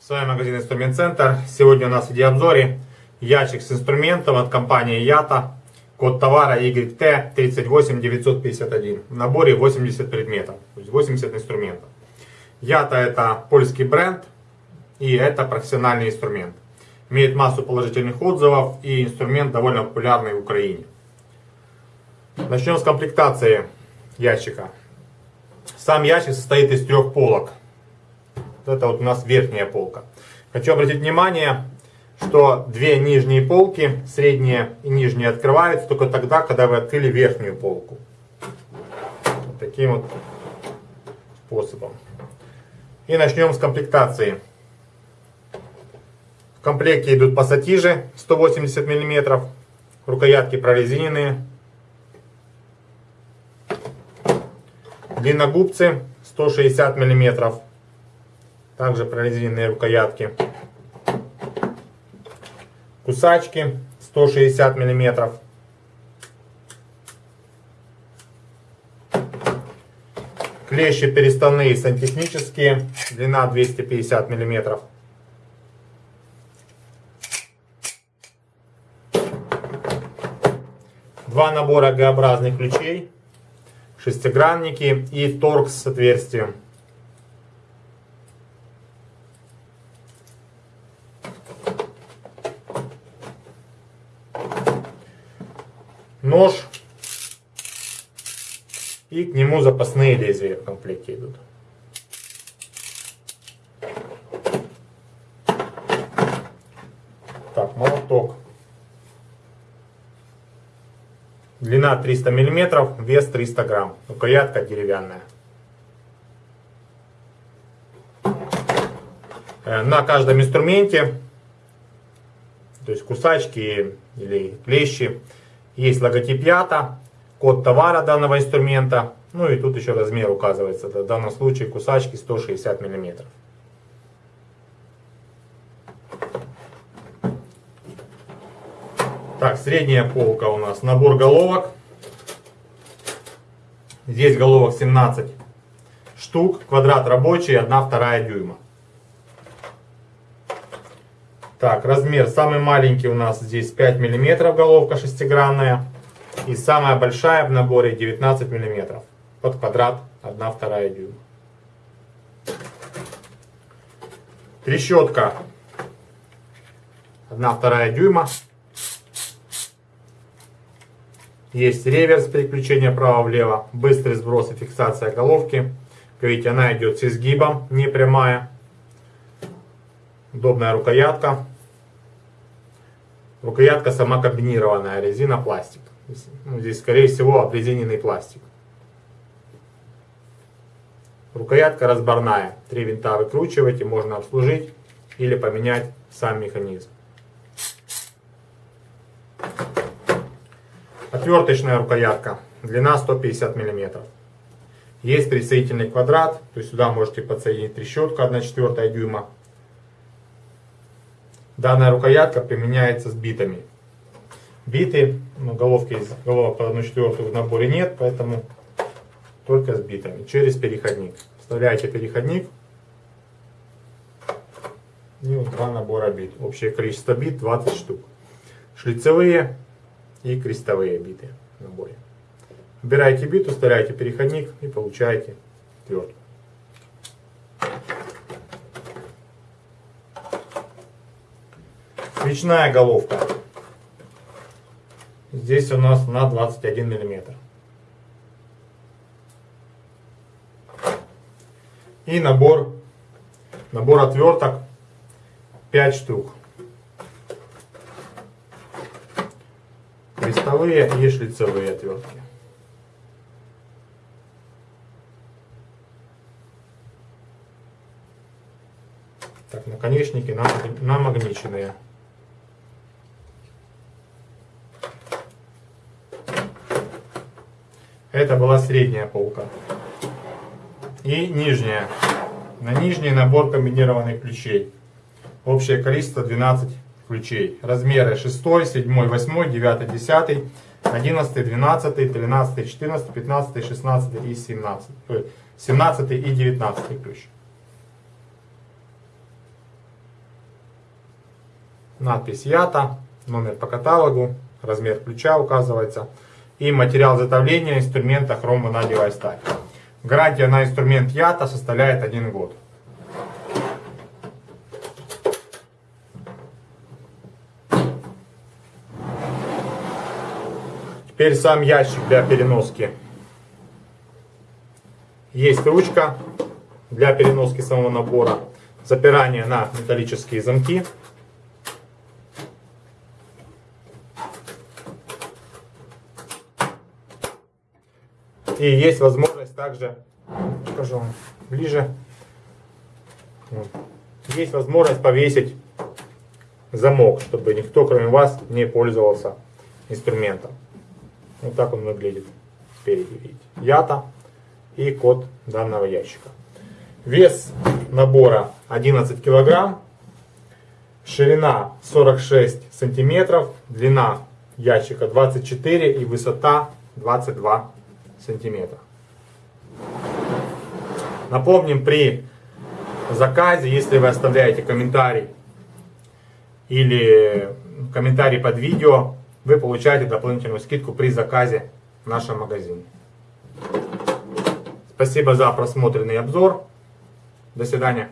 С вами магазин Инструмент Центр. Сегодня у нас в видеообзоре ящик с инструментом от компании Ята. Код товара YT38951. В наборе 80 предметов, то есть 80 инструментов. Ята это польский бренд и это профессиональный инструмент. Имеет массу положительных отзывов и инструмент довольно популярный в Украине. Начнем с комплектации ящика. Сам ящик состоит из трех полок. Это вот у нас верхняя полка. Хочу обратить внимание, что две нижние полки, средняя и нижняя, открываются только тогда, когда вы открыли верхнюю полку. Вот таким вот способом. И начнем с комплектации. В комплекте идут пассатижи 180 мм, рукоятки прорезиненные, длинногубцы 160 мм, также прорезиненные рукоятки, кусачки 160 мм, клещи переставные сантехнические, длина 250 миллиметров. Два набора Г-образных ключей, шестигранники и торкс с отверстием. Нож и к нему запасные лезвия в комплекте идут. Так, молоток. Длина 300 мм, вес 300 грамм. Рукоятка деревянная. Э, на каждом инструменте, то есть кусачки или клещи, есть логотип ЯТА, код товара данного инструмента. Ну и тут еще размер указывается. В данном случае кусачки 160 мм. Так, средняя полка у нас. Набор головок. Здесь головок 17 штук. Квадрат рабочий, 1-2 дюйма. Так, размер самый маленький у нас здесь 5 мм головка шестигранная. И самая большая в наборе 19 мм. Под квадрат 1-2 дюйма. Трещотка 1-2 дюйма. Есть реверс переключения вправо-влево, быстрый сброс и фиксация головки. Как видите, она идет с изгибом, не прямая. Удобная рукоятка. Рукоятка сама комбинированная, резина, пластик. Ну, здесь, скорее всего, обрезиненный пластик. Рукоятка разборная. Три винта выкручиваете, можно обслужить или поменять сам механизм. Отверточная рукоятка, длина 150 мм. Есть присоединительный квадрат, то есть сюда можете подсоединить трещотку 1 четвертая дюйма. Данная рукоятка применяется с битами. Биты, ну, головки из головок под 1 четвертую в наборе нет, поэтому только с битами, через переходник. Вставляете переходник и вот два набора бит. Общее количество бит 20 штук. Шлицевые и крестовые биты в наборе. Выбираете бит, вставляете переходник и получаете твердую. Свечная головка. Здесь у нас на 21 миллиметр. И набор, набор отверток 5 штук. крестовые и шлицевые отвертки. Так, наконечники намагниченные. Это была средняя полка. И нижняя. На нижний набор комбинированных ключей. Общее количество 12 ключей. Размеры 6, 7, 8, 9, 10, 11, 12, 13, 14, 15, 16 и 17. 17 и 19 ключ. надпись ЯТА, номер по каталогу, размер ключа указывается и материал изготовления инструмента хромванадиевая сталь. Гарантия на инструмент ЯТА составляет 1 год. Теперь сам ящик для переноски. Есть ручка для переноски самого набора. Запирание на металлические замки. И есть возможность также, покажу вам ближе, Вот. есть возможность повесить замок, чтобы никто кроме вас не пользовался инструментом. Вот так он выглядит спереди, видите. Ята и код данного ящика. Вес набора 11 килограмм, ширина 46 сантиметров, длина ящика 24 и высота 22 сантиметра. Напомним, при заказе, если вы оставляете комментарий или комментарий под видео, вы получаете дополнительную скидку при заказе в нашем магазине. Спасибо за просмотренный обзор. До свидания.